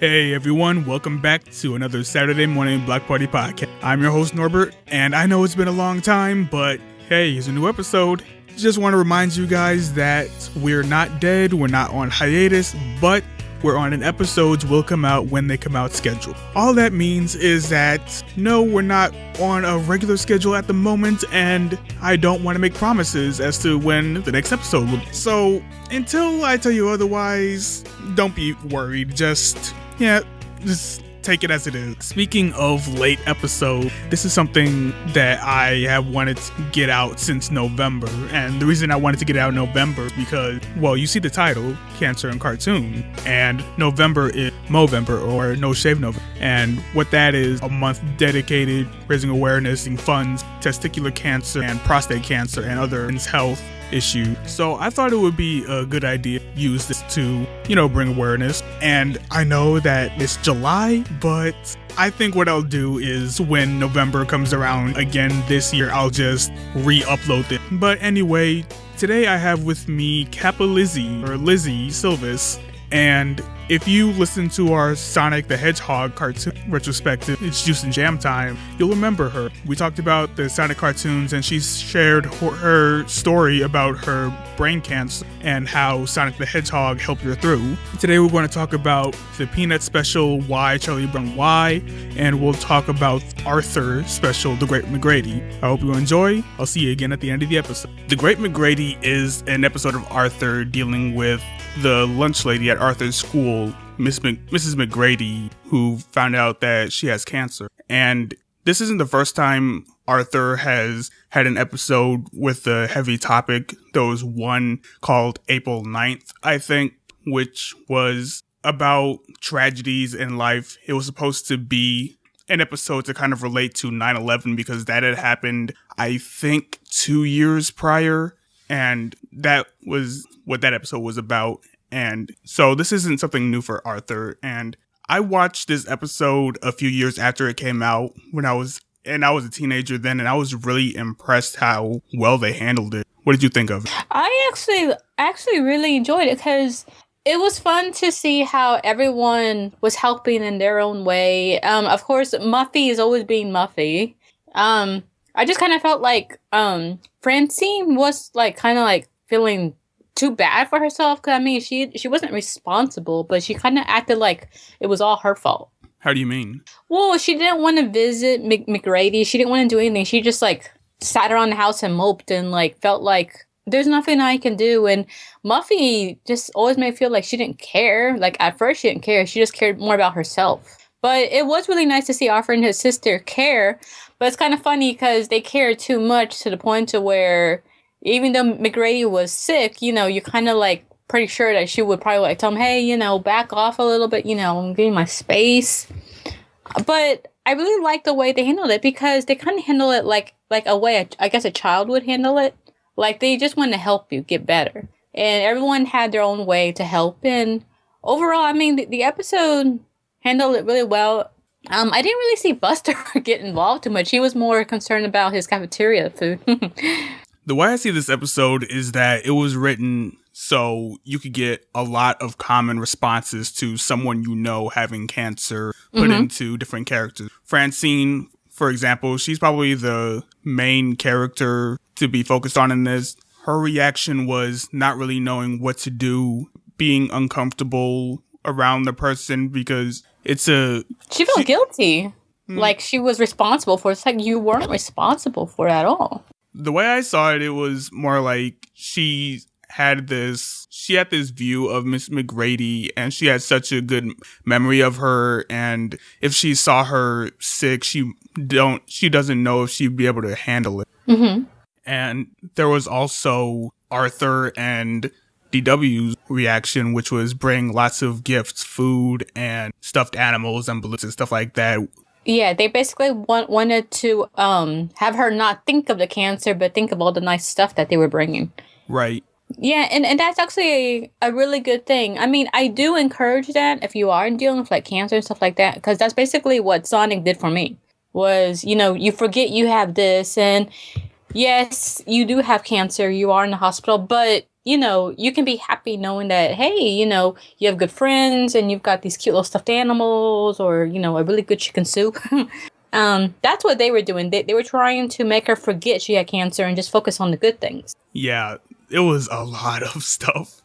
Hey everyone, welcome back to another Saturday morning Black Party podcast. I'm your host Norbert, and I know it's been a long time, but hey, here's a new episode. Just want to remind you guys that we're not dead, we're not on hiatus, but we're on an episodes will come out when they come out schedule. All that means is that no, we're not on a regular schedule at the moment, and I don't want to make promises as to when the next episode will. be. So until I tell you otherwise, don't be worried. Just yeah, just take it as it is. Speaking of late episode, this is something that I have wanted to get out since November. And the reason I wanted to get out in November because, well, you see the title, Cancer and Cartoon, and November is Movember or No Shave November. And what that is, a month dedicated raising awareness and funds testicular cancer and prostate cancer and other men's health issue. So I thought it would be a good idea to use this to, you know, bring awareness. And I know that it's July, but I think what I'll do is when November comes around again this year, I'll just re-upload it. But anyway, today I have with me Kappa Lizzie or Lizzie Silvis and if you listen to our Sonic the Hedgehog cartoon retrospective, it's Juice and Jam time, you'll remember her. We talked about the Sonic cartoons and she shared her story about her brain cancer and how Sonic the Hedgehog helped her through. Today we're going to talk about the Peanut special, Why Charlie Brown Why, and we'll talk about Arthur special, The Great McGrady. I hope you enjoy. I'll see you again at the end of the episode. The Great McGrady is an episode of Arthur dealing with the lunch lady at Arthur's school, Miss Mrs. McGrady, who found out that she has cancer. And this isn't the first time Arthur has had an episode with a heavy topic. There was one called April 9th, I think, which was about tragedies in life. It was supposed to be an episode to kind of relate to 9 11 because that had happened, I think, two years prior. And that was what that episode was about. And so this isn't something new for Arthur. And I watched this episode a few years after it came out when I was and I was a teenager then and I was really impressed how well they handled it. What did you think of it? I actually actually really enjoyed it because it was fun to see how everyone was helping in their own way. Um, of course, Muffy is always being Muffy. Um, I just kind of felt like um, Francine was like kind of like feeling too bad for herself because I mean she she wasn't responsible, but she kind of acted like it was all her fault. How do you mean? Well, she didn't want to visit Mc- McGrady. She didn't want to do anything. She just like sat around the house and moped and like felt like there's nothing I can do. And Muffy just always made me feel like she didn't care. Like at first she didn't care. She just cared more about herself. But it was really nice to see Arthur and his sister care. But it's kind of funny because they care too much to the point to where even though McGrady was sick, you know, you're kind of like pretty sure that she would probably like tell him, hey, you know, back off a little bit, you know, I'm getting my space. But I really like the way they handled it because they kind of handle it like like a way I guess a child would handle it. Like they just want to help you get better, and everyone had their own way to help. And overall, I mean, the, the episode handled it really well. Um, I didn't really see Buster get involved too much. He was more concerned about his cafeteria food. the way I see this episode is that it was written so you could get a lot of common responses to someone you know having cancer put mm-hmm. into different characters. Francine, for example, she's probably the main character to be focused on in this. Her reaction was not really knowing what to do, being uncomfortable around the person because it's a. She felt she, guilty. Hmm. Like she was responsible for it. It's like you weren't responsible for it at all the way I saw it, it was more like she had this she had this view of Miss McGrady and she had such a good memory of her and if she saw her sick she don't she doesn't know if she'd be able to handle it mm-hmm. and there was also Arthur and DW's reaction which was bring lots of gifts food and stuffed animals and balloons and stuff like that yeah, they basically want, wanted to um have her not think of the cancer, but think of all the nice stuff that they were bringing. Right. Yeah, and, and that's actually a, a really good thing. I mean, I do encourage that if you are dealing with like cancer and stuff like that, because that's basically what Sonic did for me. Was you know you forget you have this, and yes, you do have cancer, you are in the hospital, but you know, you can be happy knowing that, hey, you know, you have good friends and you've got these cute little stuffed animals or, you know, a really good chicken soup. um, that's what they were doing. They, they were trying to make her forget she had cancer and just focus on the good things. Yeah, it was a lot of stuff.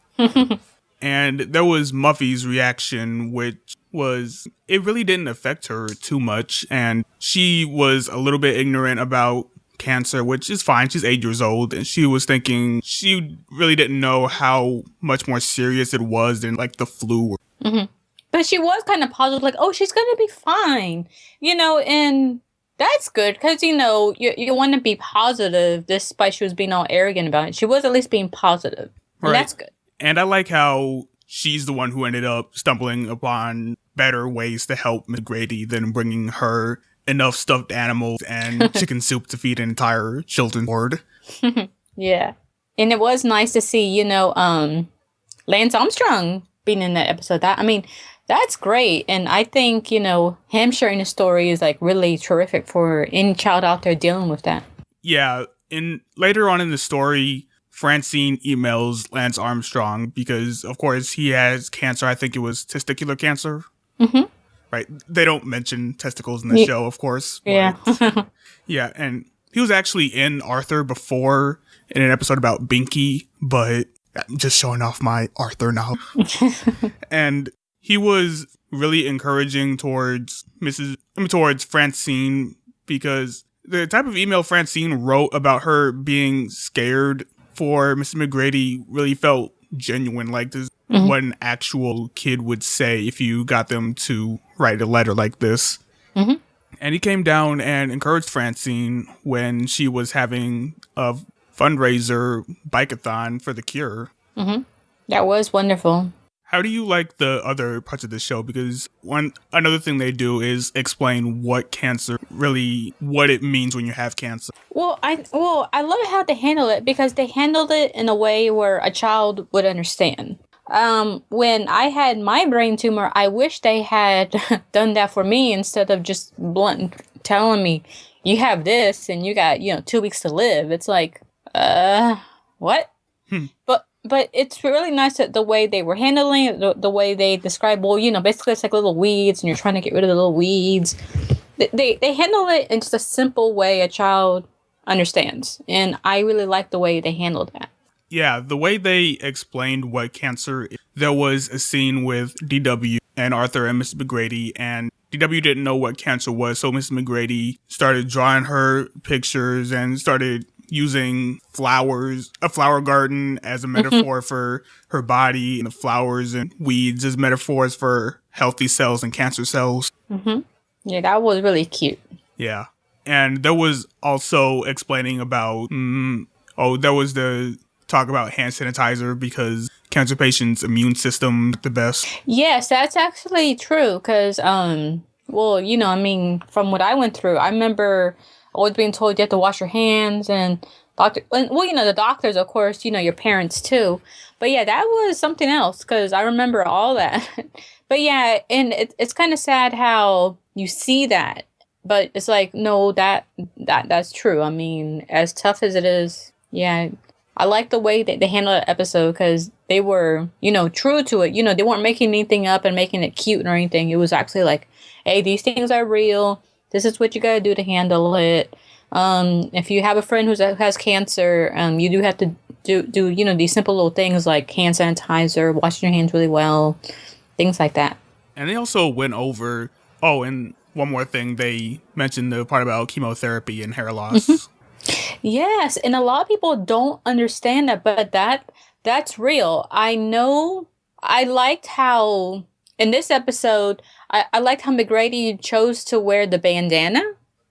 and there was Muffy's reaction, which was it really didn't affect her too much. And she was a little bit ignorant about cancer, which is fine. She's eight years old, and she was thinking she really didn't know how much more serious it was than like the flu. Mm-hmm. But she was kind of positive, like, "Oh, she's gonna be fine," you know, and that's good because you know you you want to be positive, despite she was being all arrogant about it. She was at least being positive, positive. right. that's good. And I like how she's the one who ended up stumbling upon better ways to help McGrady than bringing her enough stuffed animals and chicken soup to feed an entire children's board. yeah. And it was nice to see, you know, um, Lance Armstrong being in that episode. That I mean, that's great. And I think, you know, him sharing the story is like really terrific for any child out there dealing with that. Yeah. And later on in the story, Francine emails Lance Armstrong because, of course, he has cancer. I think it was testicular cancer. Mm-hmm right? They don't mention testicles in the show, of course. Yeah. yeah, and he was actually in Arthur before in an episode about Binky, but I'm just showing off my Arthur now. and he was really encouraging towards Mrs. I mean, towards Francine because the type of email Francine wrote about her being scared for Mrs. McGrady really felt genuine. Like this mm-hmm. what an actual kid would say if you got them to write a letter like this. Mm-hmm. And he came down and encouraged Francine when she was having a fundraiser bikeathon for the cure. Mm-hmm. That was wonderful. How do you like the other parts of the show? Because one another thing they do is explain what cancer really what it means when you have cancer. Well, I well I love how they handle it because they handled it in a way where a child would understand um, when I had my brain tumor, I wish they had done that for me instead of just blunt telling me you have this and you got you know two weeks to live. It's like, uh, what? Hmm. But but it's really nice that the way they were handling it, the, the way they describe. Well, you know, basically it's like little weeds, and you're trying to get rid of the little weeds. They they, they handle it in just a simple way a child understands, and I really like the way they handled that. Yeah, the way they explained what cancer there was a scene with DW and Arthur and Mrs. McGrady and DW didn't know what cancer was, so Mrs. McGrady started drawing her pictures and started using flowers, a flower garden as a mm-hmm. metaphor for her body, and the flowers and weeds as metaphors for healthy cells and cancer cells. Mm-hmm. Yeah, that was really cute. Yeah. And there was also explaining about, mm, oh, there was the talk about hand sanitizer because cancer patients' immune system the best. Yes, that's actually true. Because, um, well, you know, I mean, from what I went through, I remember always being told you have to wash your hands and doctor. Well, you know, the doctors, of course, you know, your parents too. But yeah, that was something else because I remember all that. but yeah, and it, it's kind of sad how you see that, but it's like no, that that that's true. I mean, as tough as it is, yeah, I like the way that they handled that episode because they were, you know, true to it. You know, they weren't making anything up and making it cute or anything. It was actually like, hey, these things are real. This is what you got to do to handle it. Um, if you have a friend who's, who has cancer, um, you do have to do, do, you know, these simple little things like hand sanitizer, washing your hands really well, things like that. And they also went over, oh, and one more thing, they mentioned the part about chemotherapy and hair loss. Mm-hmm. Yes, and a lot of people don't understand that, but that that's real. I know I liked how in this episode I, I liked how McGrady chose to wear the bandana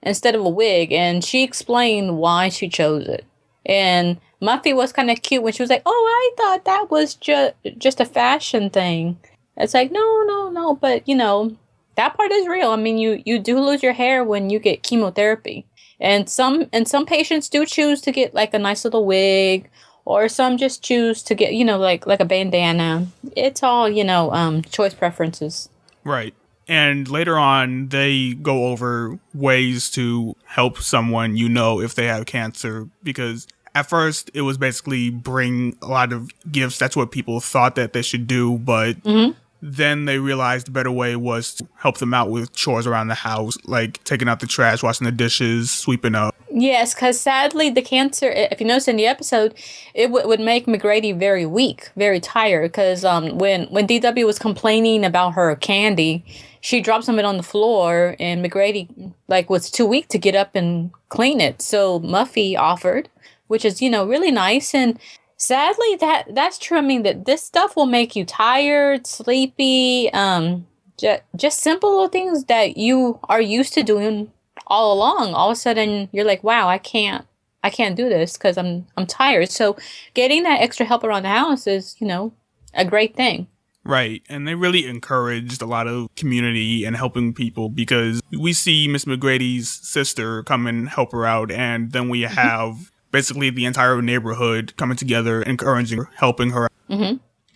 instead of a wig and she explained why she chose it. And Muffy was kind of cute when she was like, "Oh, I thought that was just just a fashion thing." It's like, "No, no, no, but you know, that part is real. I mean, you you do lose your hair when you get chemotherapy and some and some patients do choose to get like a nice little wig or some just choose to get you know like like a bandana it's all you know um choice preferences right and later on they go over ways to help someone you know if they have cancer because at first it was basically bring a lot of gifts. That's what people thought that they should do, but Mhm. Then they realized the better way was to help them out with chores around the house, like taking out the trash, washing the dishes, sweeping up. Yes, because sadly, the cancer, if you notice in the episode, it would make McGrady very weak, very tired. Because um, when, when DW was complaining about her candy, she dropped some of it on the floor, and McGrady like was too weak to get up and clean it. So Muffy offered, which is you know really nice. And sadly, that that's true. I mean that this stuff will make you tired, sleepy. Um, just just simple little things that you are used to doing all along all of a sudden you're like wow i can't i can't do this because i'm i'm tired so getting that extra help around the house is you know a great thing Right. And they really encouraged a lot of community and helping people because we see Miss McGrady's sister come and help her out. And then we have basically the entire neighborhood coming together, encouraging her, helping her.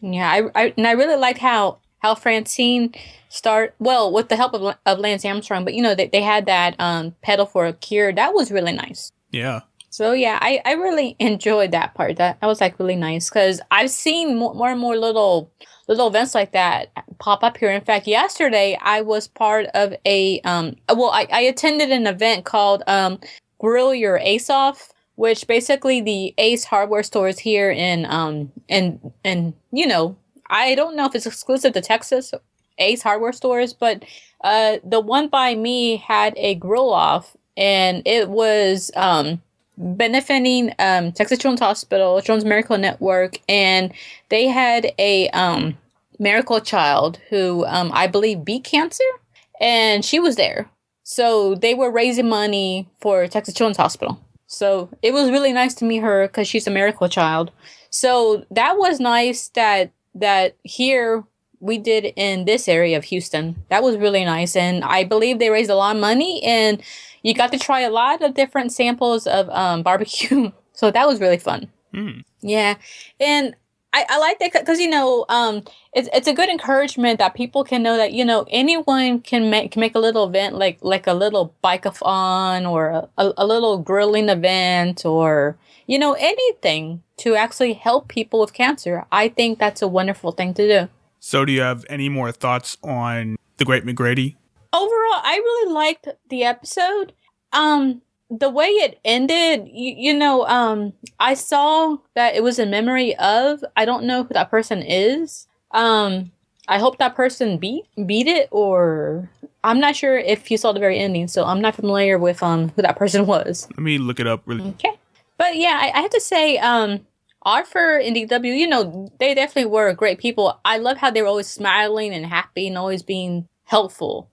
yeah i, I and i really liked how how francine start well with the help of, of lance armstrong but you know they, they had that um pedal for a cure that was really nice Yeah. So yeah, I, I really enjoyed that part. That that was like really nice because I've seen more, more and more little little events like that pop up here. In fact, yesterday I was part of a um well I, I attended an event called um Grill Your Ace Off, which basically the Ace hardware stores here in um in and you know I don't know if it's exclusive to Texas Ace hardware stores, but uh the one by me had a grill off and it was um benefiting um, Texas Children's Hospital, Children's Miracle Network, and they had a um, miracle child who um, I believe beat cancer, and she was there. So they were raising money for Texas Children's Hospital. So it was really nice to meet her because she's a miracle child. So that was nice that that here we did in this area of Houston. That was really nice, and I believe they raised a lot of money and you got to try a lot of different samples of um, barbecue. So that was really fun. Hmm. Yeah, and I, I like that because you know um, it's it's a good encouragement that people can know that you know anyone can make can make a little event like like a little bike-a-thon or a, a, a little grilling event or you know anything to actually help people with cancer. I think that's a wonderful thing to do. So, do you have any more thoughts on the Great McGrady? overall i really liked the episode um the way it ended you, you know um i saw that it was in memory of i don't know who that person is um i hope that person beat beat it or i'm not sure if you saw the very ending so i'm not familiar with um who that person was Let me look it up really. Okay. But yeah, I, I have to say, um, Arthur and DW, you know, they definitely were great people. I love how they were always smiling and happy and always being helpful.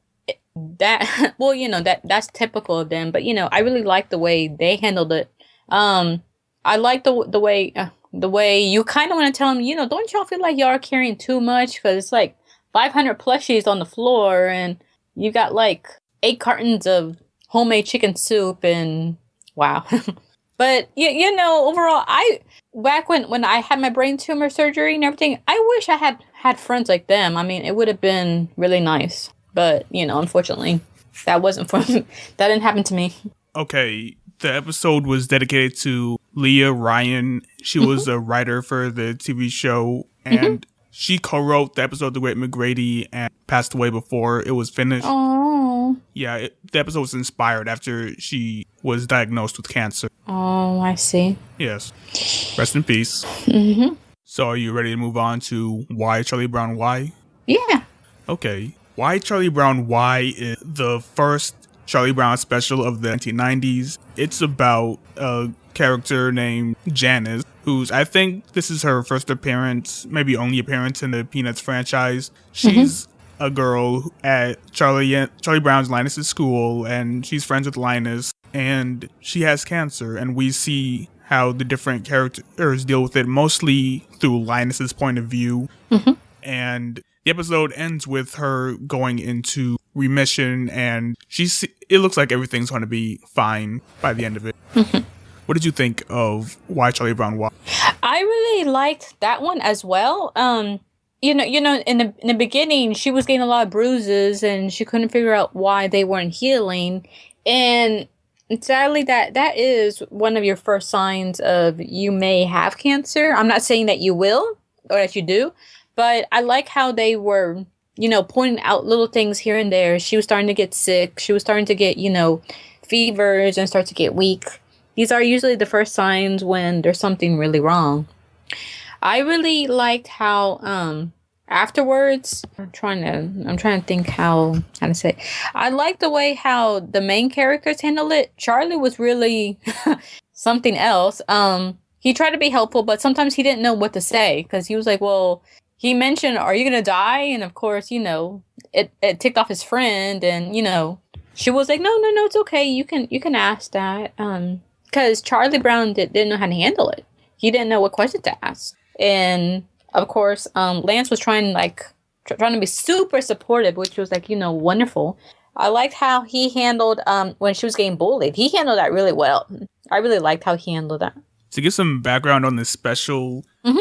That well, you know, that that's typical of them. But you know, I really like the way they handled it. Um, I like the the way uh, the way you kind of want to tell them, you know, don't y'all feel like y'all are carrying too much because it's like 500 plushies on the floor and you got like eight cartons of homemade chicken soup and wow. but you, you know, overall, I back when when I had my brain tumor surgery and everything, I wish I had had friends like them. I mean, it would have been really nice. But you know, unfortunately, that wasn't for that didn't happen to me. Okay, the episode was dedicated to Leah Ryan. She was a writer for the TV show, and she co-wrote the episode "The Great McGrady" and passed away before it was finished. Oh, Yeah, it, the episode was inspired after she was diagnosed with cancer. oh, I see. Yes, rest in peace. hmm So, are you ready to move on to why Charlie Brown? Why? Yeah. Okay. Why Charlie Brown Why is the first Charlie Brown special of the 1990s. It's about a character named Janice, who's, I think this is her first appearance, maybe only appearance in the Peanuts franchise. She's mm-hmm. a girl at Charlie, Charlie Brown's Linus's school, and she's friends with Linus, and she has cancer, and we see how the different characters deal with it, mostly through Linus's point of view mm-hmm. and the episode ends with her going into remission and she's it looks like everything's going to be fine by the end of it what did you think of why charlie brown why I really liked that one as well. Um, you know, you know, in the in the beginning, she was getting a lot of bruises, and she couldn't figure out why they weren't healing. And sadly that that is one of your first signs of you may have cancer. I'm not saying that you will or that you do, but I like how they were, you know, pointing out little things here and there. She was starting to get sick. She was starting to get, you know, fevers and start to get weak. These are usually the first signs when there's something really wrong. I really liked how um afterwards i'm trying to i'm trying to think how how to say it. i like the way how the main characters handled it charlie was really something else um he tried to be helpful but sometimes he didn't know what to say because he was like well he mentioned are you gonna die and of course you know it, it ticked off his friend and you know she was like no no no it's okay you can you can ask that um because charlie brown did, didn't know how to handle it he didn't know what question to ask and of course, um, Lance was trying like tr- trying to be super supportive, which was like you know wonderful. I liked how he handled um, when she was getting bullied. He handled that really well. I really liked how he handled that. To give some background on this special, Mhm.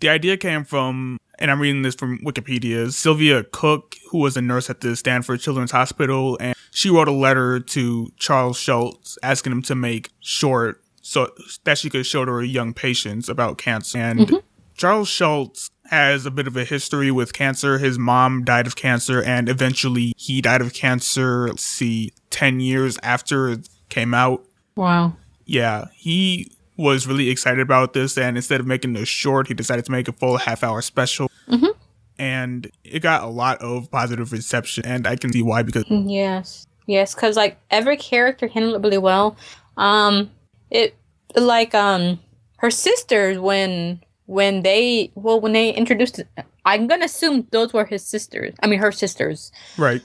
The idea came from, and I'm reading this from Wikipedia, Sylvia Cook, who was a nurse at the Stanford Children's Hospital, and she wrote a letter to Charles Schulz asking him to make short so that she could show to her young patients about cancer. And mm-hmm. Charles Schulz has a bit of a history with cancer. His mom died of cancer, and eventually he died of cancer, let's see, 10 years after it came out. Wow. Yeah, he was really excited about this, and instead of making a short, he decided to make a full half hour special. Mhm. And it got a lot of positive reception, and I can see why because Yes. Yes, because like every character handled it really well. Um, it like um her sisters when when they well when they introduced I'm gonna assume those were his sisters. I mean her sisters. right,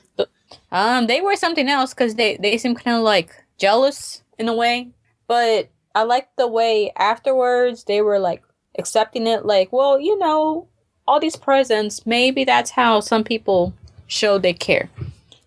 Um, they were something else because they they seem kind of like jealous in a way. But I like the way afterwards they were like accepting it. Like, well, you know, all these presents. Maybe that's how some people show they care.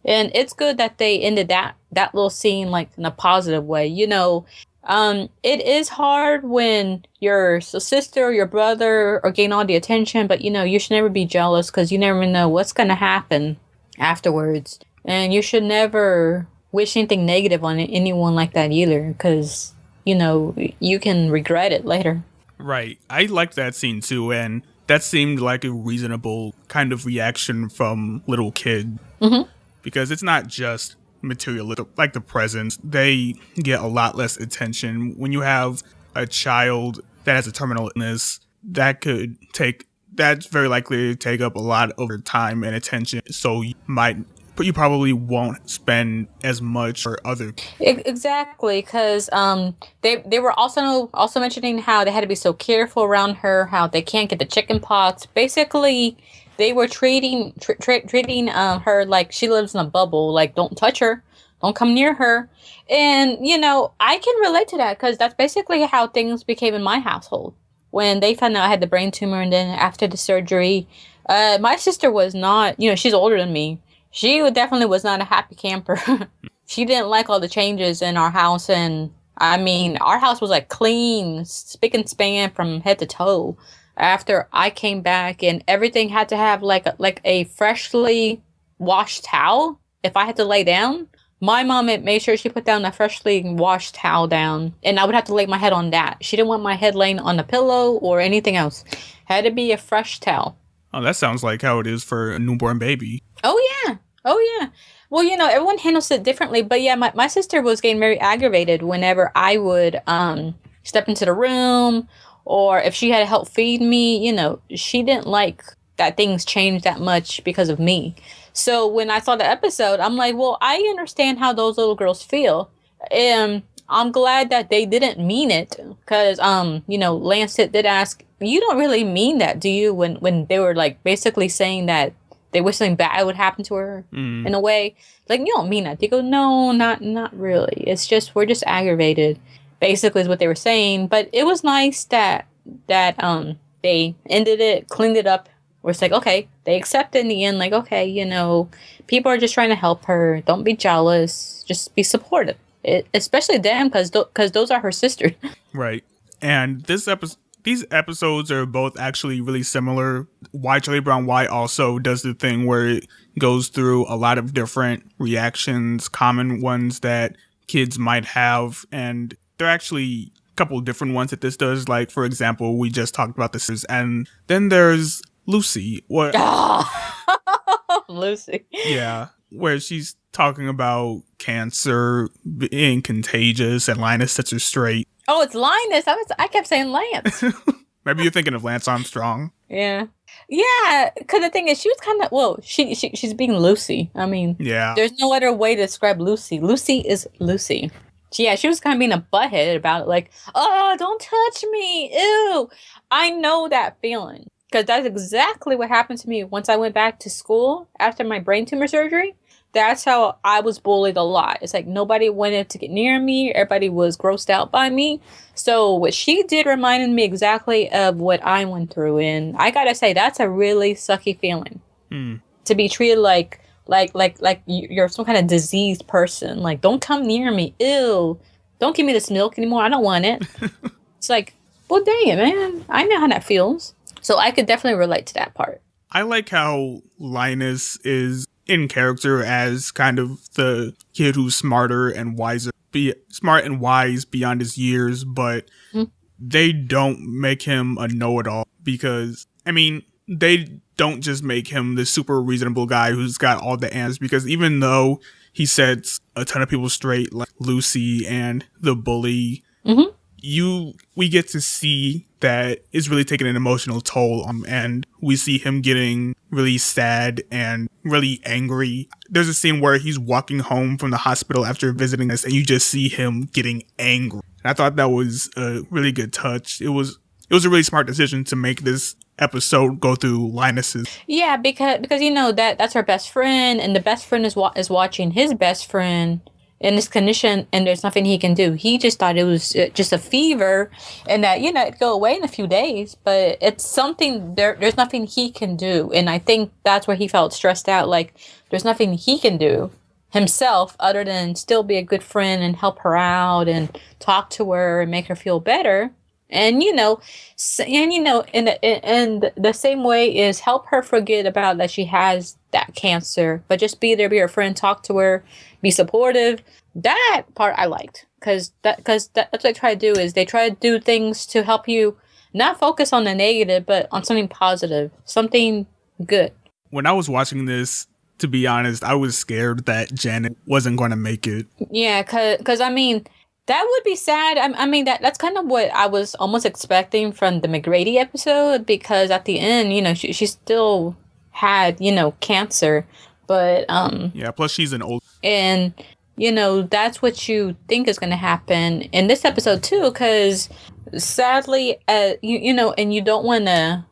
And it's good that they ended that that little scene like in a positive way. You know, um, it is hard when your sister or your brother are getting all the attention, but you know you should never be jealous because you never know what's gonna happen afterwards. And you should never wish anything negative on anyone like that either, because you know you can regret it later. right. I liked that scene too, and that seemed like a reasonable kind of reaction from little kid Mhm. because it's not just material like the presents they get a lot less attention when you have a child that has a terminal illness that could take that's very likely to take up a lot of your time and attention so you might but you probably won't spend as much for other Exactly, because um, they they were also also mentioning how they had to be so careful around her, how they can't get the chicken pox. Basically, they were treating tr- tr- treating um, her like she lives in a bubble. Like, don't touch her, don't come near her. And you know, I can relate to that because that's basically how things became in my household when they found out I had the brain tumor, and then after the surgery, uh, my sister was not. You know, she's older than me. She definitely was not a happy camper. she didn't like all the changes in our house and i mean our house was like clean spick and span from head to toe. After i came back and everything had to have like a, like a freshly washed towel if i had to lay down my mom made sure she put down a freshly washed towel down and i would have to lay my head on that. She didn't want my head laying on a pillow or anything else. Had to be a fresh towel oh that sounds like how it is for a newborn baby Oh yeah. Oh yeah. Well, you know, everyone handles it differently, but yeah, my, my sister was getting very aggravated whenever I would um step into the room or if she had to help feed me, you know, she didn't like that things changed that much because of me. So when I saw the episode, I'm like, well, I understand how those little girls feel. Um I'm glad that they didn't mean it because um you know Lancet did ask you don't really mean that do you when when they were like basically saying that they wish something bad would happen to her Mm. in a way. Like you don't mean that. They go, no, not not really. It's just we're just aggravated. Basically, is what they were saying. But it was nice that that um they ended it, cleaned it up. Where it's like, okay, they accepted in the end. Like, okay, you know, people are just trying to help her. Don't be jealous. Just be supportive. It, especially them, because because those are her sisters. Right. And this episode, these episodes are both actually really similar. Why Charlie Brown Why also does the thing where it goes through a lot of different reactions, common ones that kids might have, and they're actually a couple different ones that this does. Like, for example, we just talked about this, and then there's Lucy. What? Lucy. Yeah, where she's talking about cancer being contagious, and Linus sets her straight. Oh, it's Linus. I was I kept saying Lance. Maybe you're thinking of Lance Armstrong. yeah. Yeah, because the thing is, she was kind of well. She, she she's being Lucy. I mean, Yeah. there's no other way to describe Lucy. Lucy is Lucy. She- Yeah, she was kind of being a butthead about it, like, oh, don't touch me, ew. I know that feeling because that's exactly what happened to me once I went back to school after my brain tumor surgery. That's how I was bullied a lot. It's like nobody wanted to get near me. Everybody was grossed out by me. So what she did reminded me exactly of what I went through, and I gotta say that's a really sucky feeling Hmm. to be treated like like like like you- you're some kind of diseased person. Like, don't come near me. Ew. Don't give me this milk anymore. I don't want it. it's like, well, dang it, man. I know how that feels. So I could definitely relate to that part. I like how Linus is in character as kind of the kid who's smarter and wiser, be smart and wise beyond his years, but Mhm. they don't make him a know-it-all because I mean, they don't just make him the super reasonable guy who's got all the answers because even though he sets a ton of people straight like Lucy and the bully Mhm. You we get to see that it's really taking an emotional toll um, and we see him getting really sad and really angry. There's a scene where he's walking home from the hospital after visiting us and you just see him getting angry. And i thought that was a really good touch. It was it was a really smart decision to make this episode go through linus's. Yeah, because because you know that that's our best friend, and the best friend is wa- is watching his best friend in this condition, and there's nothing he can do. He just thought it was uh, just a fever, and that you know it'd go away in a few days. But it's something there. There's nothing he can do, and I think that's where he felt stressed out. Like there's nothing he can do himself other than still be a good friend and help her out and talk to her and make her feel better. And you know, and you know, in the, in in the same way is help her forget about that she has that cancer, but just be there, be her friend, talk to her, be supportive. That part I liked because that because that, that's what they try to do is they try to do things to help you not focus on the negative, but on something positive, something good. when i was watching this to be honest i was scared that janet wasn't going to make it Yeah, because I mean that would be sad. I, I mean that that's kind of what I was almost expecting from the McGrady episode because at the end, you know, she she still had you know cancer, but um yeah plus she's an old and you know that's what you think is going to happen in this episode too because sadly uh you, you know and you don't want to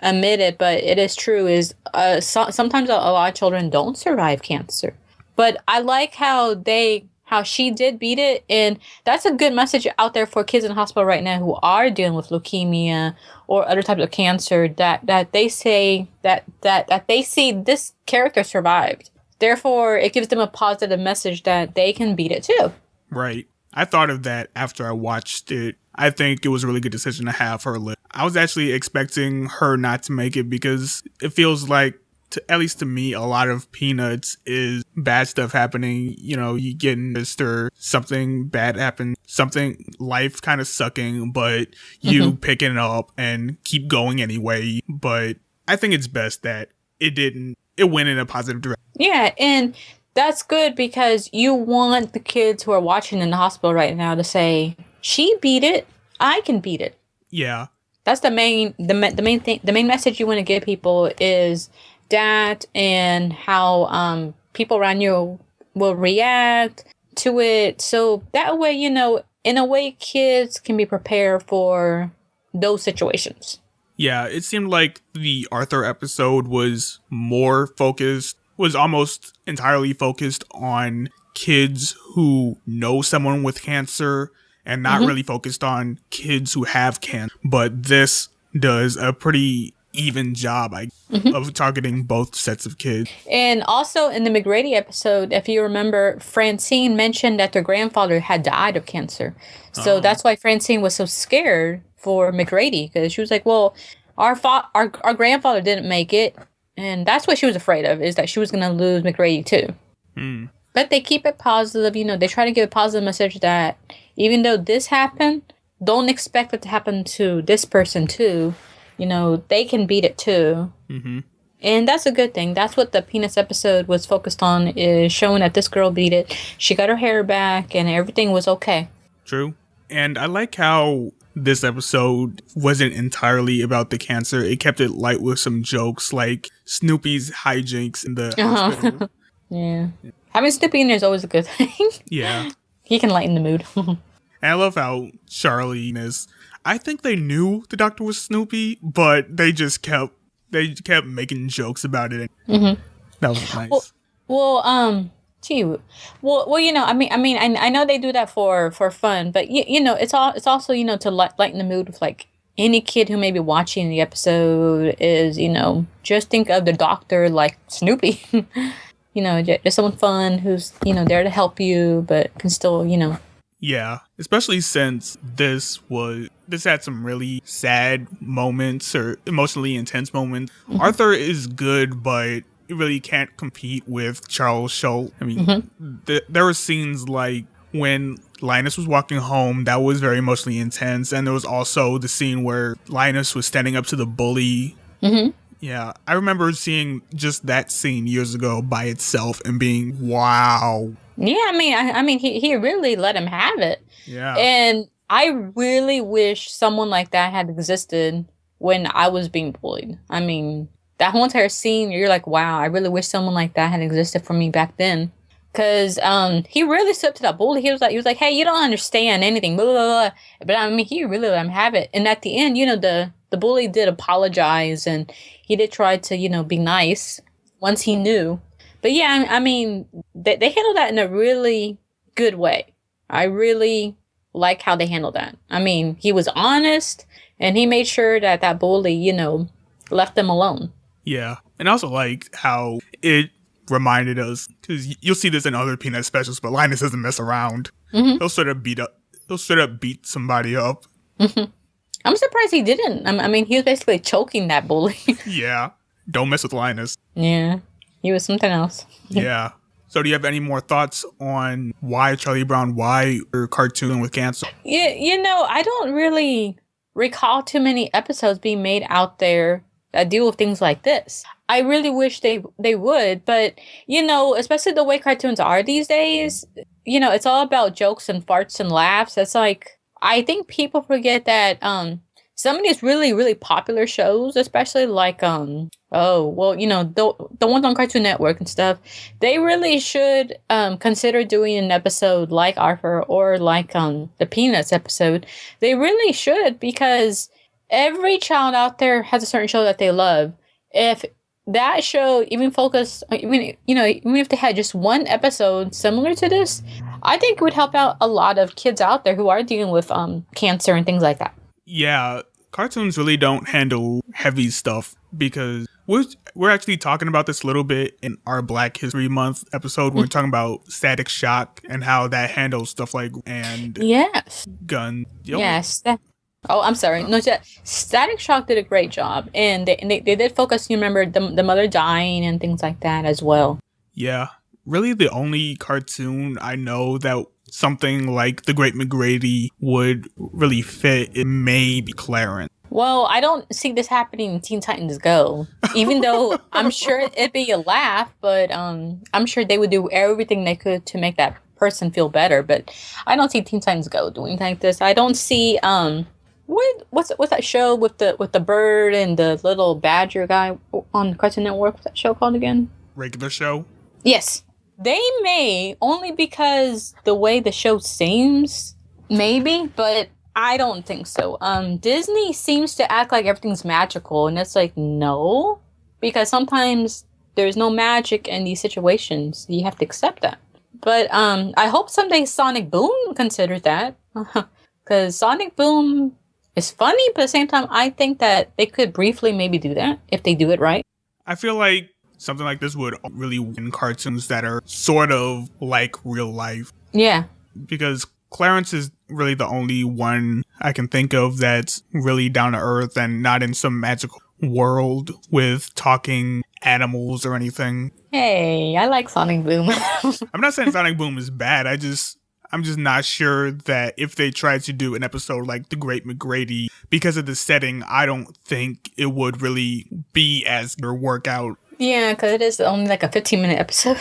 admit it but it is true is uh so, sometimes a, a lot of children don't survive cancer but i like how they how she did beat it and that's a good message out there for kids in hospital right now who are dealing with leukemia or other types of cancer that that they say that that that they see this character survived therefore it gives them a positive message that they can beat it too Right. I thought of that after I watched it. I think it was a really good decision to have her live. I was actually expecting her not to make it because it feels like, to, at least to me, a lot of Peanuts is bad stuff happening. You know, you get missed or something bad happens, something life kind of sucking, but you mm-hmm. picking it up and keep going anyway. But I think it's best that it didn't. It went in a positive direction. yeah and that's good because you want the kids who are watching in the hospital right now to say she beat it i can beat it Yeah. that's the main the, the main thing the main message you want to give people is that and how um people around you will react to it so that way you know in a way kids can be prepared for those situations Yeah, it seemed like the Arthur episode was more focused, was almost entirely focused on kids who know someone with cancer and not Mhm. really focused on kids who have cancer. But this does a pretty even job I, Mhm. of targeting both sets of kids. and also in the mcgrady episode if you remember francine mentioned that their grandfather had died of cancer so Oh. that's why francine was so scared for mcgrady because she was like well our, fa- our our grandfather didn't make it and that's what she was afraid of is that she was going to lose mcgrady too Hmm. but they keep it positive. You know, they try to give a positive message that even though this happened, don't expect it to happen to this person too. You know, they can beat it too. Mm-hmm. And that's a good thing. That's what the Peanuts episode was focused on is showing that this girl beat it. She got her hair back and everything was okay. True. And I like how this episode wasn't entirely about the cancer. It kept it light with some jokes like Snoopy's hijinks in the Uh-huh. hospital. Yeah. Having Snoopy in there is always a good thing. Yeah. he can lighten the mood. I love how Charlie is. I think they knew the doctor was Snoopy, but they just kept they kept making jokes about it. Mhm. That was nice. Well- well, um, gee, well, well, you know, I mean, I mean, I, I know they do that for for fun, but you, you know, it's all it's also you know to light, lighten the mood with like any kid who may be watching the episode is you know just think of the doctor like Snoopy, you know, just someone fun who's you know there to help you, but can still you know Yeah, especially since this was this had some really sad moments or emotionally intense moments. Arthur is good, but he really can't compete with Charles Schulz. I mean, th- there were scenes like when Linus was walking home that was very emotionally intense, and there was also the scene where Linus was standing up to the bully. Mhm. Yeah, I remember seeing just that scene years ago by itself and being wow. yeah. I mean, I, I mean, he he really let him have it. Yeah. And I really wish someone like that had existed when I was being bullied. I mean, that whole entire scene, you're like, wow, I really wish someone like that had existed for me back then. Cause um he really stood up to that bully. He was like he was like, Hey, you don't understand anything, blah blah blah. But I mean he really let him have it. And at the end, you know, the the bully did apologize and he did try to, you know, be nice once he knew. But yeah, I, I mean, they they handled that in a really good way. I really like how they handled that. I mean, he was honest and he made sure that that bully, you know, left them alone. Yeah, and I also like how it reminded us because you'll see this in other peanut specials, but Linus doesn't mess around. Mhm. He'll sort of beat up. He'll sort of beat somebody up. I'm surprised he didn't. I I mean, he was basically choking that bully. Yeah, don't mess with Linus. yeah, he was something else. Yeah. So, do you have any more thoughts on why Charlie Brown, why your cartoon with cancer? Yeah, you know, I don't really recall too many episodes being made out there that deal with things like this. I really wish they they would, but you know, especially the way cartoons are these days, you know, it's all about jokes and farts and laughs. It's like I think people forget that um some of these really really popular shows, especially like um oh well, you know the the ones on Cartoon Network and stuff, they really should um consider doing an episode like Arthur or like um the Peanuts episode. They really should because every child out there has a certain show that they love. If that show even focused, even you know, even if they had just one episode similar to this, I think it would help out a lot of kids out there who are dealing with um cancer and things like that. Yeah, cartoons really don't handle heavy stuff because we're we're actually talking about this a little bit in our Black History Month episode. We're mm-hmm. talking about Static Shock and how that handles stuff like and Yes. gun. Yo, Yes. That, oh, I'm sorry. No, Sta- Static Shock did a great job, and they and they, they did focus. You remember the the mother dying and things like that as well. Yeah, really the only cartoon I know that something like The Great McGrady would really fit it may be Clarence. Well, I don't see this happening in Teen Titans Go. Even though I'm sure it'd be a laugh, but um, I'm sure they would do everything they could to make that person feel better. But I don't see Teen Titans Go doing like this. I don't see um, what what's what's that show with the with the bird and the little badger guy on Cartoon Network? What's that show called again? Regular show. Yes. They may only because the way the show seems, maybe, but I don't think so. Um Disney seems to act like everything's magical and it's like no, because sometimes there's no magic in these situations. You have to accept that. But um I hope someday Sonic Boom considers that. Cuz Sonic Boom is funny, but at the same time I think that they could briefly maybe do that if they do it right. I feel like something like this would really win cartoons that are sort of like real life Yeah. because Clarence is really the only one I can think of that's really down to earth and not in some magical world with talking animals or anything. Hey, I like Sonic Boom. I'm not saying Sonic Boom is bad. I just I'm just not sure that if they tried to do an episode like The Great McGrady, because of the setting, I don't think it would really be as or work out. Yeah, because it is only like a 15 minute episode.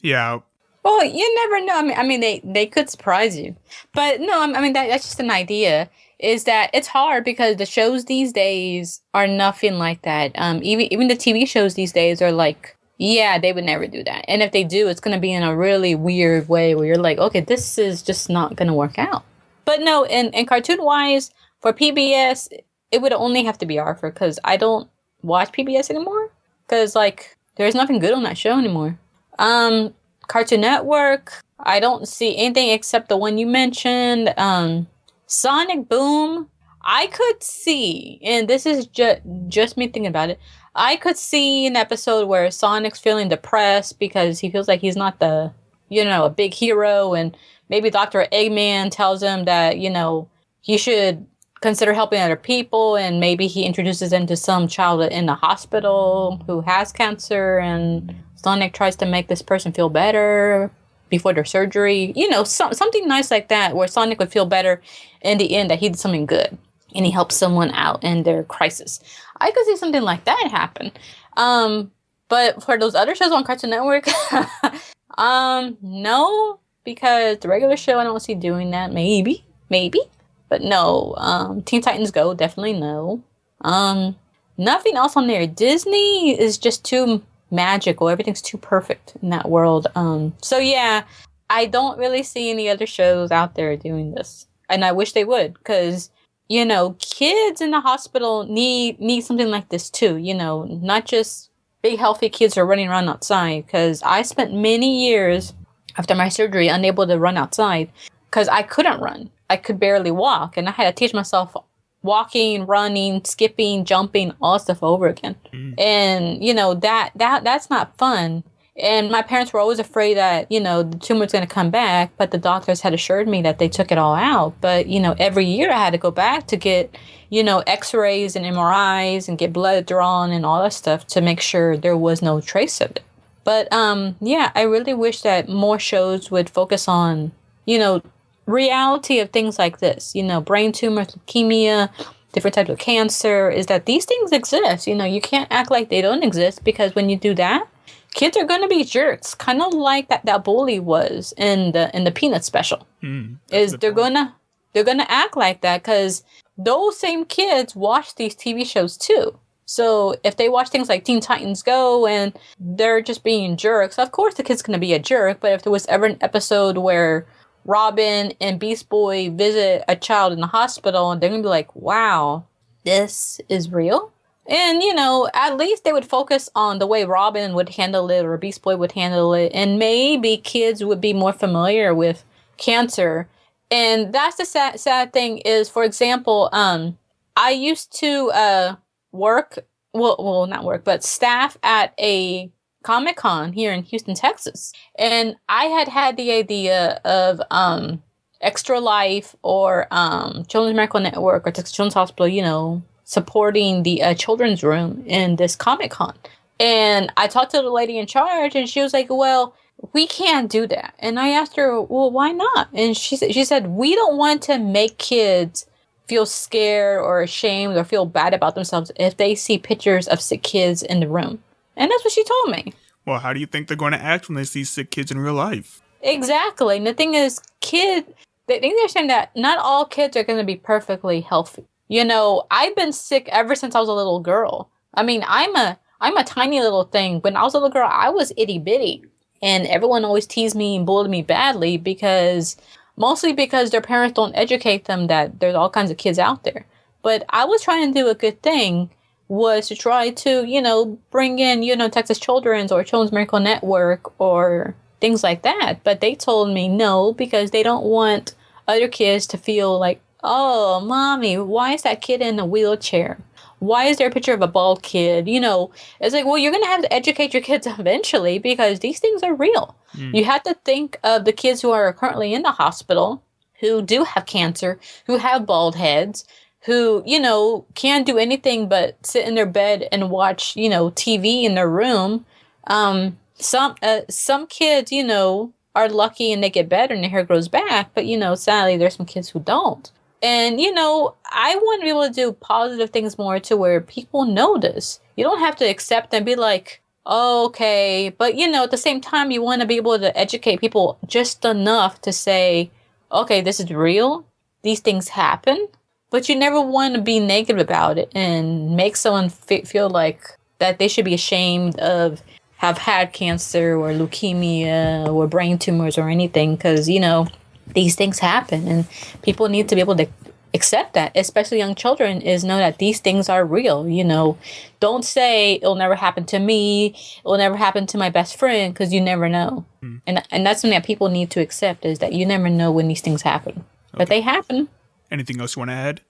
yeah. Well, you never know. I mean, I mean, they they could surprise you, but no, I mean that that's just an idea. Is that it's hard because the shows these days are nothing like that. Um, even even the TV shows these days are like yeah, they would never do that. And if they do, it's going to be in a really weird way where you're like, okay, this is just not going to work out. But no, in, in cartoon wise, for PBS, it would only have to be Arthur because I don't watch PBS anymore. Because, like, there's nothing good on that show anymore. Um, Cartoon Network, I don't see anything except the one you mentioned. Um, Sonic Boom, I could see, and this is just just me thinking about it. I could see an episode where Sonic's feeling depressed because he feels like he's not the, you know, a big hero, and maybe Dr. Eggman tells him that, you know, he should consider helping other people, and maybe he introduces him to some child in the hospital who has cancer, and Sonic tries to make this person feel better before their surgery. You know, some, something nice like that where Sonic would feel better in the end that he did something good and he helps someone out in their crisis. I could see something like that happen. Um, but for those other shows on Cartoon Network, um, no, because the regular show I don't see doing that. Maybe, maybe, but no. Um, Teen Titans Go definitely no. Um, nothing else on there. Disney is just too magical. Everything's too perfect in that world. Um, so yeah, I don't really see any other shows out there doing this, and I wish they would, because you know, kids in the hospital need need something like this too. You know, not just big healthy kids who are running around outside. Because I spent many years after my surgery unable to run outside because I couldn't run. I could barely walk, and I had to teach myself walking, running, skipping, jumping, all stuff over again. Mm. And you know that that that's not fun. And my parents were always afraid that, you know, the tumor's going to come back, but the doctors had assured me that they took it all out. But, you know, every year I had to go back to get, you know, x rays and MRIs and get blood drawn and all that stuff to make sure there was no trace of it. But, um, yeah, I really wish that more shows would focus on, you know, reality of things like this, you know, brain tumors, leukemia, different types of cancer, is that these things exist. You know, you can't act like they don't exist because when you do that, kids are gonna be jerks, kind of like that that bully was in the in the Peanut special. Mm, is they're point. gonna they're gonna act like that because those same kids watch these TV shows too. So if they watch things like Teen Titans Go and they're just being jerks, of course the kid's gonna be a jerk. But if there was ever an episode where Robin and Beast Boy visit a child in the hospital and they're gonna be like, "Wow, this is real." And, you know, at least they would focus on the way Robin would handle it or Beast Boy would handle it. And maybe kids would be more familiar with cancer. And that's the sad, sad thing is, for example, um, I used to uh, work, well, well, not work, but staff at a Comic Con here in Houston, Texas. And I had had the idea of um, Extra Life or um, Children's Miracle Network or Texas Children's Hospital, you know, supporting the uh, children's room in this Comic Con. And I talked to the lady in charge, and she was like, "Well, we can't do that." And I asked her, "Well, why not?" And she "She said we don't want to make kids feel scared or ashamed or feel bad about themselves if they see pictures of sick kids in the room." And that's what she told me. Well, how do you think they're going to act when they see sick kids in real life? Exactly. And the thing is, kid, they think they're saying that not all kids are going to be perfectly healthy. You know, I've been sick ever since I was a little girl. I mean, I'm a I'm a tiny little thing. When I was a little girl, I was itty bitty, and everyone always teased me and bullied me badly because mostly because their parents don't educate them that there's all kinds of kids out there. But I was trying to do a good thing was to try to, you know, bring in, you know, Texas Children's or Children's Miracle Network or things like that. But they told me no because they don't want other kids to feel like Oh, mommy, why is that kid in a wheelchair? Why is there a picture of a bald kid? You know, it's like, well, you're going to have to educate your kids eventually because these things are real. Mm. You have to think of the kids who are currently in the hospital who do have cancer, who have bald heads, who, you know, can't do anything but sit in their bed and watch, you know, TV in their room. Um, some uh, some kids, you know, are lucky and they get better and their hair grows back, but you know, sadly, there's some kids who don't. And you know, I want to be able to do positive things more to where people notice. You don't have to accept and be like, oh, okay, but you know, at the same time, you want to be able to educate people just enough to say, okay, this is real. These things happen but you never want to be negative about it and make someone f- feel like that they should be ashamed of have had cancer or leukemia or brain tumors or anything because you know these things happen and people need to be able to accept that especially young children is know that these things are real you know. Don't say it'll never happen to me. It'll never happen to my best friend because you never know. Mm. and and that's something that people need to accept is that you never know when these things happen. Okay. but they happen Anything else you want to add?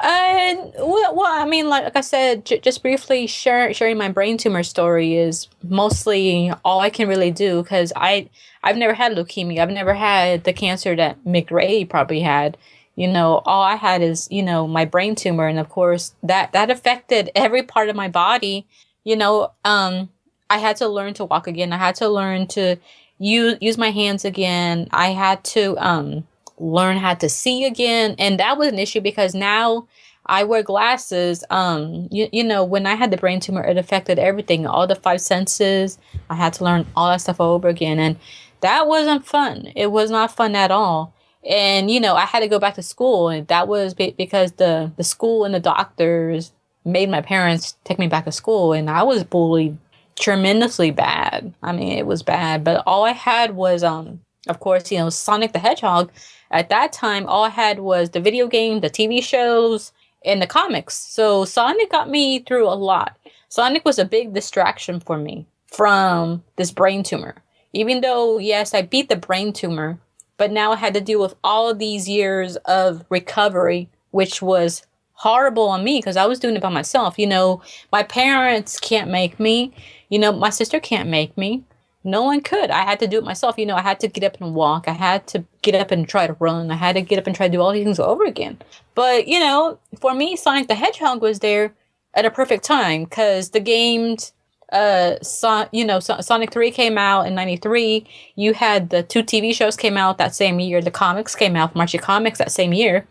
Uh, well, well I mean, like, like I said, just briefly share, sharing my brain tumor story is mostly all I can really do because I I've never had leukemia. I've never had the cancer that McRae probably had. You know, all I had is you know my brain tumor, and of course that that affected every part of my body. You know, um, I had to learn to walk again. I had to learn to use use my hands again. I had to um learn how to see again. And that was an issue because now I wear glasses. Um, you, you know, when I had the brain tumor, it affected everything, all the five senses. I had to learn all that stuff over again. And that wasn't fun. It was not fun at all. And, you know, I had to go back to school. And that was be- because the, the school and the doctors made my parents take me back to school. And I was bullied tremendously bad. I mean, it was bad. But all I had was, um, of course, you know, Sonic the Hedgehog at that time, all I had was the video game, the TV shows, and the comics. So Sonic got me through a lot. Sonic was a big distraction for me from this brain tumor. Even though, yes, I beat the brain tumor, but now I had to deal with all of these years of recovery, which was horrible on me because I was doing it by myself. You know, my parents can't make me. You know, my sister can't make me no one could. I had to do it myself. You know, I had to get up and walk. I had to get up and try to run. I had to get up and try to do all these things over again. But, you know, for me, Sonic the Hedgehog was there at a perfect time because the games, uh, so, you know, so- Sonic 3 came out in 93. You had the two TV shows came out that same year. The comics came out from Archie Comics that same year.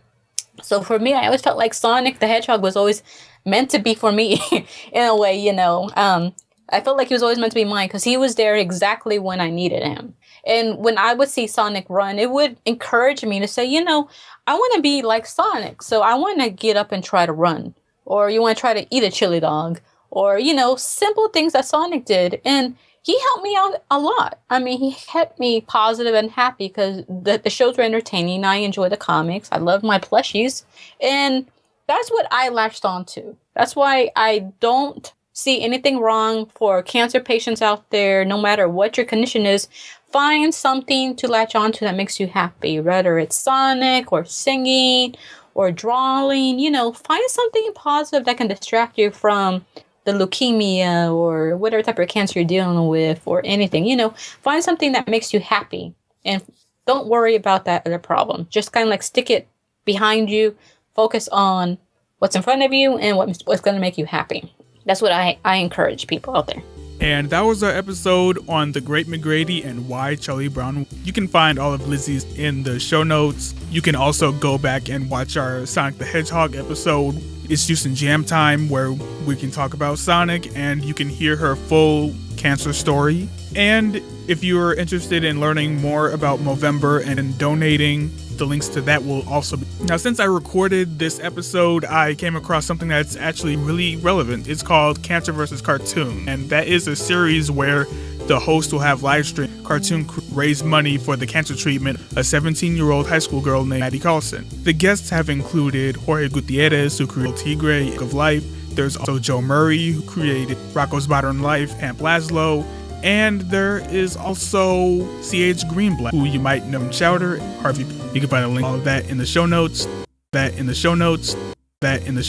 So for me, I always felt like Sonic the Hedgehog was always meant to be for me in a way, you know. Um, I felt like he was always meant to be mine because he was there exactly when I needed him. And when I would see Sonic run, it would encourage me to say, you know, I want to be like Sonic. So I want to get up and try to run. Or you want to try to eat a chili dog. Or, you know, simple things that Sonic did. And he helped me out a lot. I mean, he kept me positive and happy because the, the shows were entertaining. I enjoy the comics. I love my plushies. And that's what I latched on to. That's why I don't see anything wrong for cancer patients out there, no matter what your condition is, find something to latch onto that makes you happy, whether it's Sonic or singing or drawing, you know, find something positive that can distract you from the leukemia or whatever type of cancer you're dealing with or anything, you know, find something that makes you happy and don't worry about that other problem. Just kind of like stick it behind you, focus on what's in front of you and what's going to make you happy that's what I, I encourage people out there. And that was our episode on the Great McGrady and why Charlie Brown. You can find all of Lizzie's in the show notes. You can also go back and watch our Sonic the Hedgehog episode. It's Houston Jam Time where we can talk about Sonic and you can hear her full cancer story. And if you are interested in learning more about Movember and donating the links to that will also be. Now, since I recorded this episode, I came across something that's actually really relevant. It's called Cancer versus Cartoon, and that is a series where the host will have live stream cartoon raise money for the cancer treatment a 17 year old high school girl named Maddie Carlson. The guests have included Jorge Gutierrez, who created Tigre of Life. There's also Joe Murray, who created Rocko's Modern Life, and Blaslow, and there is also C.H. Greenblatt, who you might know from Chowder, Harvey. You can find a link all of that in the show notes. That in the show notes. That in the